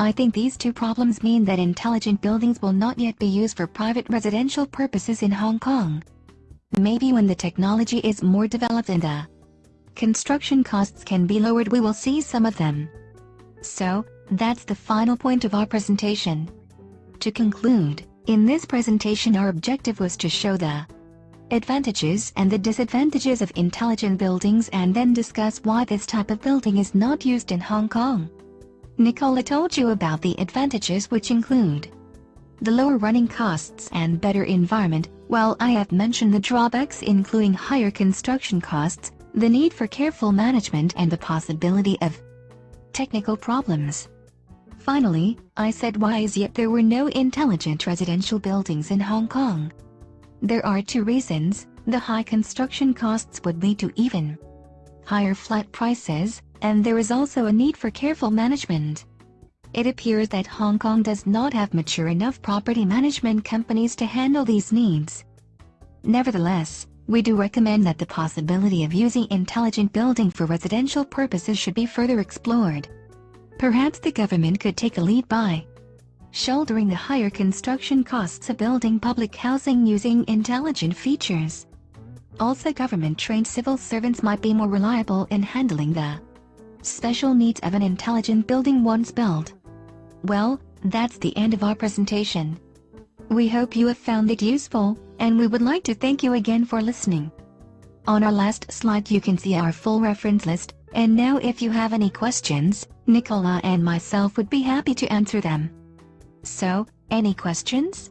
I think these two problems mean that intelligent buildings will not yet be used for private residential purposes in Hong Kong. Maybe when the technology is more developed and the construction costs can be lowered we will see some of them. So, that's the final point of our presentation. To conclude, in this presentation our objective was to show the advantages and the disadvantages of intelligent buildings and then discuss why this type of building is not used in Hong Kong. Nicola told you about the advantages which include the lower running costs and better environment, while I have mentioned the drawbacks including higher construction costs, the need for careful management and the possibility of technical problems. Finally, I said why as yet there were no intelligent residential buildings in Hong Kong. There are two reasons, the high construction costs would lead to even higher flat prices, and there is also a need for careful management. It appears that Hong Kong does not have mature enough property management companies to handle these needs. Nevertheless, we do recommend that the possibility of using intelligent building for residential purposes should be further explored. Perhaps the government could take a lead by shouldering the higher construction costs of building public housing using intelligent features. Also government-trained civil servants might be more reliable in handling the special needs of an intelligent building once built. Well, that's the end of our presentation. We hope you have found it useful, and we would like to thank you again for listening. On our last slide you can see our full reference list, and now if you have any questions, Nicola and myself would be happy to answer them. So, any questions?